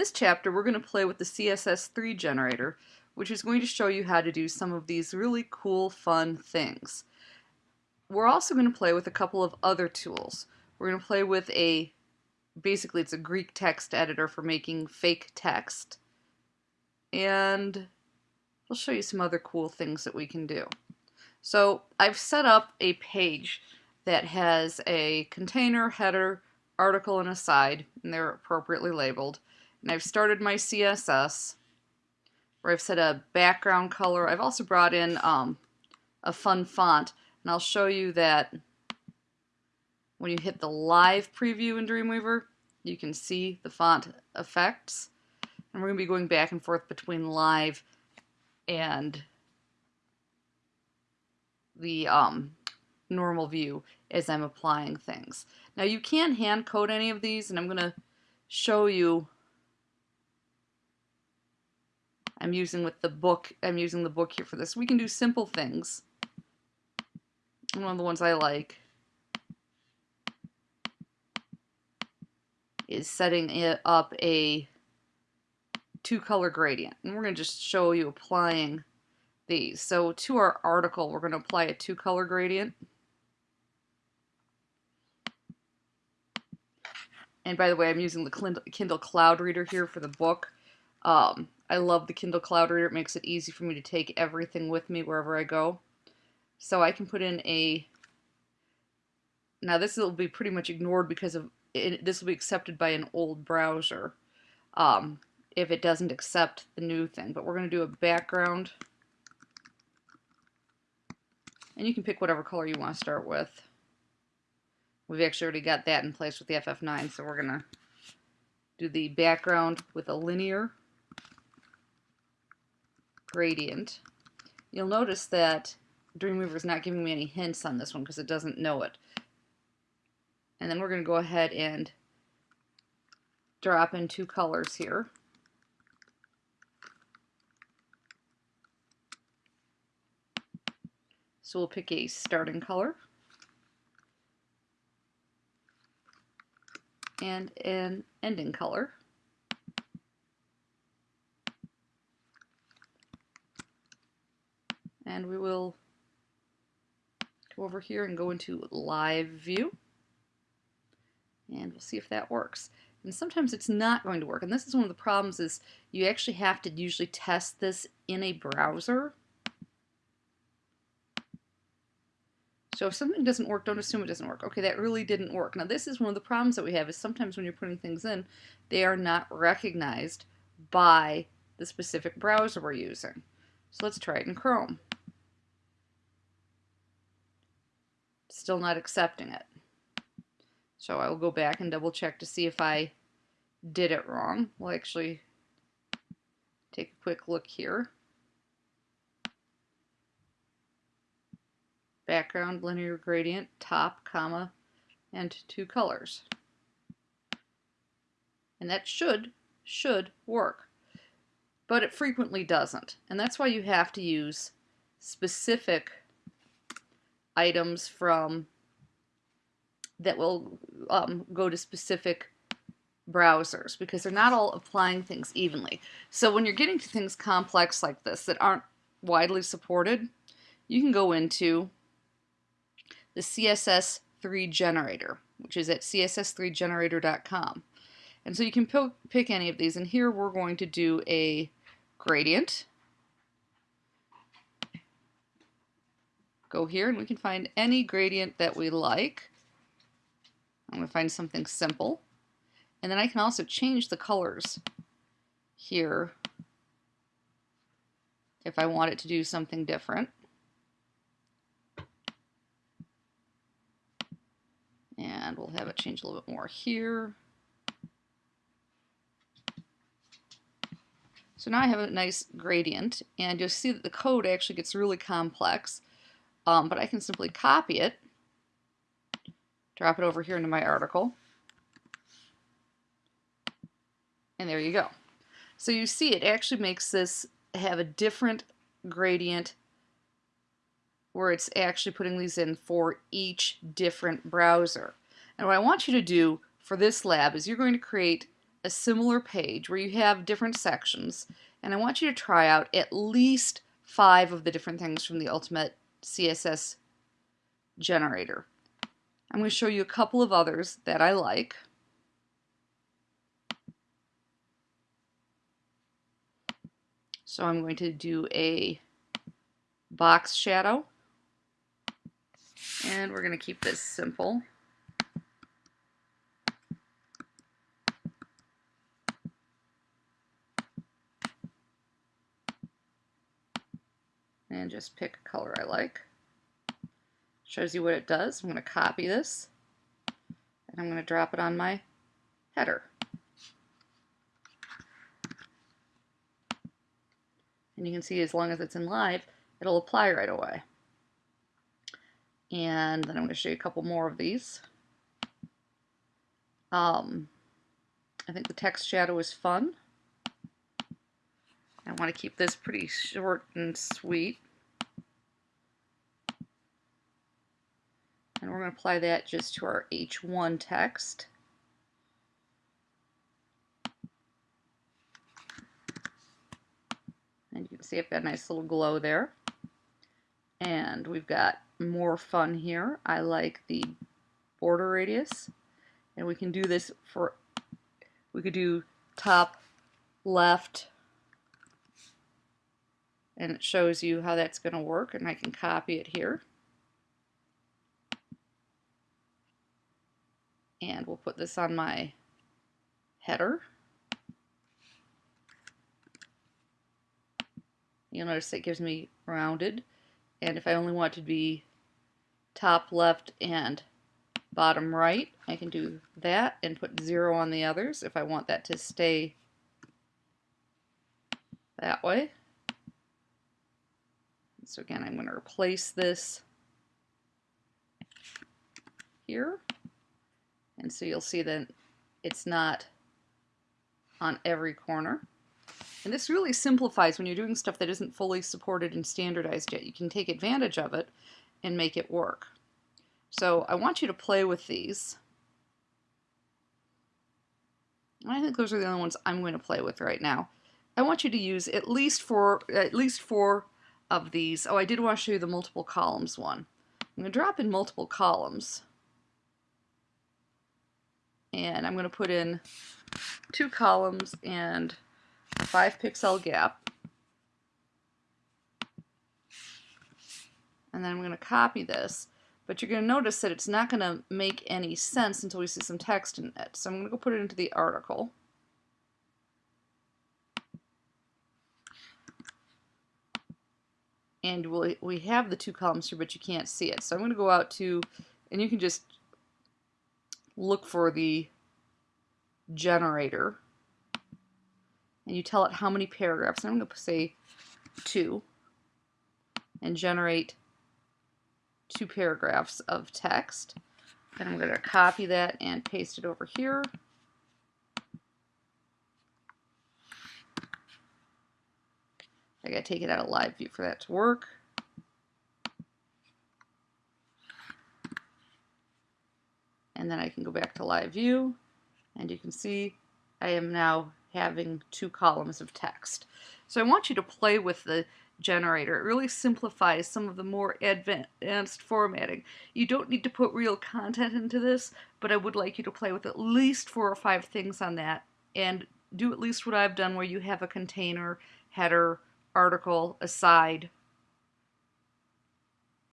this chapter, we're going to play with the CSS3 generator, which is going to show you how to do some of these really cool, fun things. We're also going to play with a couple of other tools. We're going to play with a, basically it's a Greek text editor for making fake text. And we'll show you some other cool things that we can do. So I've set up a page that has a container, header, article, and aside, and they're appropriately labeled. And I've started my CSS, where I've set a background color. I've also brought in um, a fun font, and I'll show you that when you hit the live preview in Dreamweaver, you can see the font effects. And we're going to be going back and forth between live and the um, normal view as I'm applying things. Now you can hand code any of these and I'm going to show you I'm using with the book I'm using the book here for this. We can do simple things. One of the ones I like is setting it up a two color gradient. And we're going to just show you applying these. So to our article, we're going to apply a two color gradient. And by the way, I'm using the Kindle Cloud Reader here for the book. Um, I love the Kindle Cloud Reader. It makes it easy for me to take everything with me wherever I go. So I can put in a... Now this will be pretty much ignored because of it, this will be accepted by an old browser um, if it doesn't accept the new thing. But we're going to do a background. And you can pick whatever color you want to start with. We've actually already got that in place with the FF9, so we're going to do the background with a linear gradient. You'll notice that Dreamweaver is not giving me any hints on this one because it doesn't know it. And then we're going to go ahead and drop in two colors here. So we'll pick a starting color and an ending color. And we will go over here and go into live view and we'll see if that works. And sometimes it's not going to work. And this is one of the problems is you actually have to usually test this in a browser So if something doesn't work, don't assume it doesn't work. Okay, that really didn't work. Now this is one of the problems that we have is sometimes when you're putting things in, they are not recognized by the specific browser we're using. So let's try it in Chrome. Still not accepting it. So I will go back and double check to see if I did it wrong. We'll actually take a quick look here. background linear gradient, top, comma, and two colors. And that should, should work. But it frequently doesn't. And that's why you have to use specific items from that will um, go to specific browsers because they're not all applying things evenly. So when you're getting to things complex like this that aren't widely supported, you can go into the CSS3 generator, which is at css3generator.com. And so you can pick any of these, and here we're going to do a gradient. Go here and we can find any gradient that we like. I'm going to find something simple. And then I can also change the colors here if I want it to do something different. And we'll have it change a little bit more here. So now I have a nice gradient, and you'll see that the code actually gets really complex, um, but I can simply copy it, drop it over here into my article, and there you go. So you see it actually makes this have a different gradient where it's actually putting these in for each different browser. And what I want you to do for this lab is you're going to create a similar page where you have different sections and I want you to try out at least five of the different things from the Ultimate CSS generator. I'm going to show you a couple of others that I like. So I'm going to do a box shadow and we're going to keep this simple. And just pick a color I like. Shows you what it does. I'm going to copy this and I'm going to drop it on my header. And you can see as long as it's in live, it'll apply right away. And then I'm going to show you a couple more of these. Um, I think the text shadow is fun. I want to keep this pretty short and sweet. And we're to apply that just to our H1 text. And you can see I've got a nice little glow there. And we've got more fun here. I like the border radius. And we can do this for, we could do top, left, and it shows you how that's going to work and I can copy it here and we'll put this on my header you'll notice it gives me rounded and if I only want to be top left and bottom right I can do that and put zero on the others if I want that to stay that way so again, I'm going to replace this here. And so you'll see that it's not on every corner. And this really simplifies when you're doing stuff that isn't fully supported and standardized yet. You can take advantage of it and make it work. So I want you to play with these. I think those are the only ones I'm going to play with right now. I want you to use at least four, at least four of these. Oh, I did want to show you the multiple columns one. I'm going to drop in multiple columns. And I'm going to put in two columns and five pixel gap. And then I'm going to copy this. But you're going to notice that it's not going to make any sense until we see some text in it. So I'm going to go put it into the article. and we'll, we have the two columns here, but you can't see it. So I'm going to go out to, and you can just look for the generator, and you tell it how many paragraphs. I'm going to say two, and generate two paragraphs of text. And I'm going to copy that and paste it over here. I gotta take it out of live view for that to work. And then I can go back to live view and you can see I am now having two columns of text. So I want you to play with the generator. It really simplifies some of the more advanced formatting. You don't need to put real content into this, but I would like you to play with at least four or five things on that and do at least what I've done where you have a container, header, article, aside,